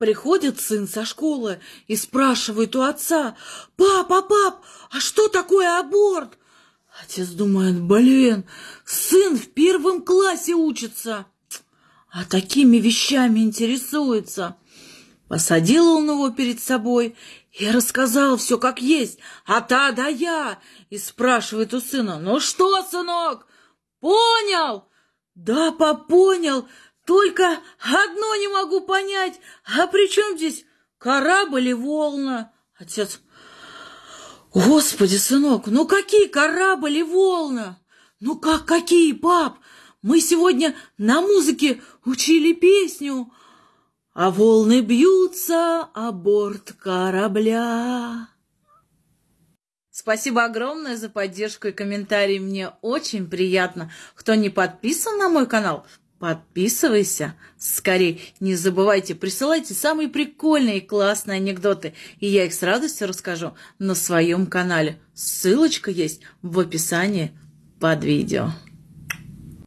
Приходит сын со школы и спрашивает у отца, «Папа, пап, а что такое аборт?» Отец думает, блин, сын в первом классе учится, а такими вещами интересуется. Посадил он его перед собой и рассказал все как есть, а та да я, и спрашивает у сына, ну что, сынок, понял? Да, пап, понял, только одно не могу понять, а при чем здесь корабль и волна? Отец, господи, сынок, ну какие корабль и волна? Ну как какие, пап? Мы сегодня на музыке учили песню, а волны бьются о борт корабля. Спасибо огромное за поддержку и комментарии. Мне очень приятно. Кто не подписан на мой канал, Подписывайся скорее. Не забывайте, присылайте самые прикольные и классные анекдоты, и я их с радостью расскажу на своем канале. Ссылочка есть в описании под видео.